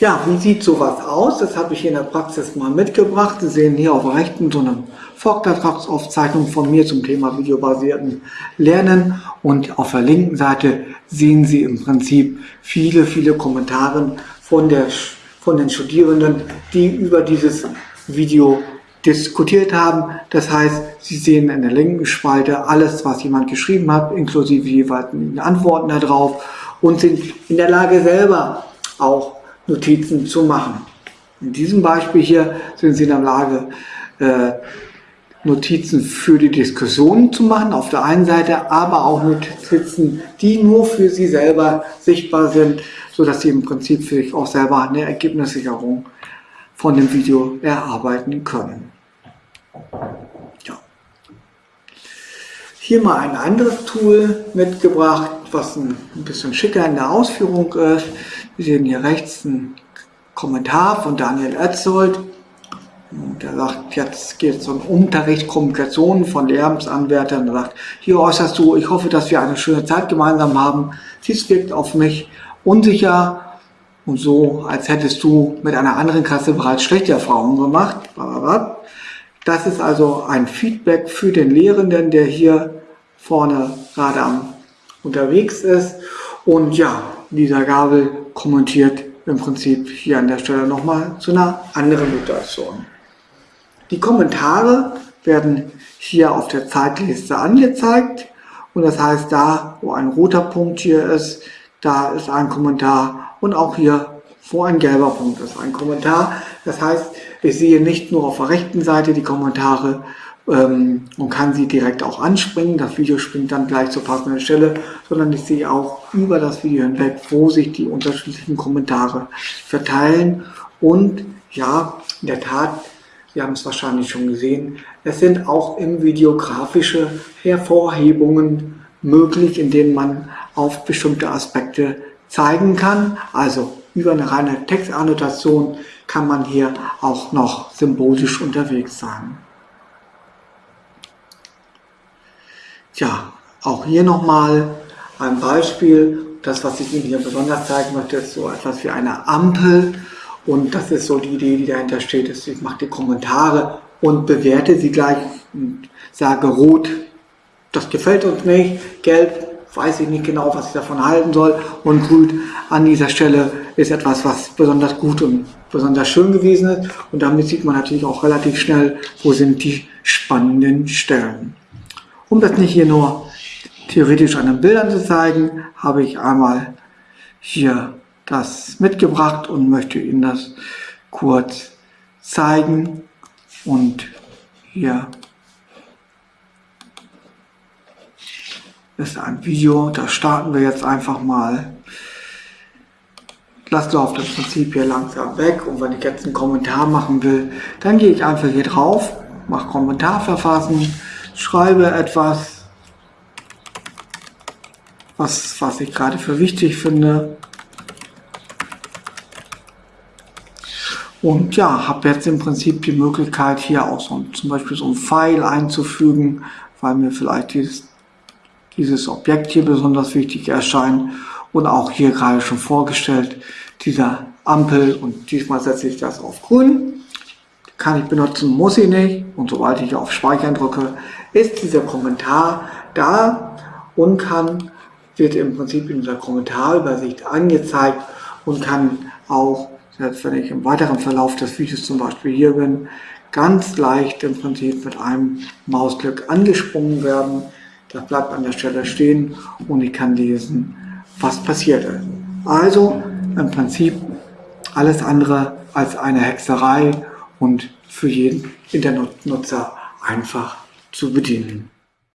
Ja, wie sieht sowas aus? Das habe ich hier in der Praxis mal mitgebracht. Sie sehen hier auf der rechten so eine Vortragsaufzeichnung von mir zum Thema videobasierten Lernen und auf der linken Seite sehen Sie im Prinzip viele, viele Kommentare von, der, von den Studierenden, die über dieses Video diskutiert haben. Das heißt, Sie sehen in der linken Spalte alles, was jemand geschrieben hat, inklusive jeweiligen Antworten darauf und sind in der Lage selber auch Notizen zu machen. In diesem Beispiel hier sind Sie in der Lage, äh, Notizen für die Diskussion zu machen, auf der einen Seite, aber auch Notizen, die nur für Sie selber sichtbar sind, sodass Sie im Prinzip für sich auch selber eine Ergebnissicherung von dem Video erarbeiten können. Ja. Hier mal ein anderes Tool mitgebracht, was ein bisschen schicker in der Ausführung ist. Wir sehen hier rechts einen Kommentar von Daniel Etzold. Der sagt, jetzt geht es um Unterricht, Kommunikation von Lehramtsanwärtern. Er sagt, hier äußerst du, ich hoffe, dass wir eine schöne Zeit gemeinsam haben. Dies wirkt auf mich unsicher und so, als hättest du mit einer anderen Klasse bereits schlechte Erfahrungen gemacht. Das ist also ein Feedback für den Lehrenden, der hier vorne gerade am unterwegs ist. Und ja, dieser Gabel kommentiert im Prinzip hier an der Stelle nochmal zu einer anderen Situation. Die Kommentare werden hier auf der Zeitliste angezeigt und das heißt, da wo ein roter Punkt hier ist, da ist ein Kommentar und auch hier wo ein gelber Punkt ist ein Kommentar. Das heißt, ich sehe nicht nur auf der rechten Seite die Kommentare ähm, und kann sie direkt auch anspringen. Das Video springt dann gleich zur passenden Stelle, sondern ich sehe auch über das Video hinweg, wo sich die unterschiedlichen Kommentare verteilen. Und ja, in der Tat, Sie haben es wahrscheinlich schon gesehen, es sind auch im Video grafische Hervorhebungen möglich, in denen man auf bestimmte Aspekte zeigen kann. Also über eine reine Textannotation kann man hier auch noch symbolisch unterwegs sein. Ja, auch hier nochmal ein Beispiel. Das, was ich Ihnen hier besonders zeigen möchte, ist so etwas wie eine Ampel. Und das ist so die Idee, die dahinter steht. Ist, ich mache die Kommentare und bewerte sie gleich und sage rot, das gefällt uns nicht, gelb, weiß ich nicht genau, was ich davon halten soll und grün an dieser Stelle ist etwas, was besonders gut und besonders schön gewesen ist. Und damit sieht man natürlich auch relativ schnell, wo sind die spannenden Stellen. Um das nicht hier nur theoretisch an den Bildern zu zeigen, habe ich einmal hier das mitgebracht und möchte Ihnen das kurz zeigen. Und hier ist ein Video, da starten wir jetzt einfach mal. Lasst läuft im Prinzip hier langsam weg und wenn ich jetzt einen Kommentar machen will, dann gehe ich einfach hier drauf, mache Kommentar verfassen, schreibe etwas, was, was ich gerade für wichtig finde. Und ja, habe jetzt im Prinzip die Möglichkeit, hier auch so, zum Beispiel so ein Pfeil einzufügen, weil mir vielleicht dieses, dieses Objekt hier besonders wichtig erscheint. Und auch hier gerade schon vorgestellt, dieser Ampel und diesmal setze ich das auf grün. Kann ich benutzen, muss ich nicht. Und sobald ich auf Speichern drücke, ist dieser Kommentar da und kann, wird im Prinzip in dieser Kommentarübersicht angezeigt und kann auch, selbst wenn ich im weiteren Verlauf des Videos zum Beispiel hier bin, ganz leicht im Prinzip mit einem Mausklick angesprungen werden. Das bleibt an der Stelle stehen und ich kann lesen, was passiert ist. Also im Prinzip alles andere als eine Hexerei und für jeden Internetnutzer einfach zu bedienen.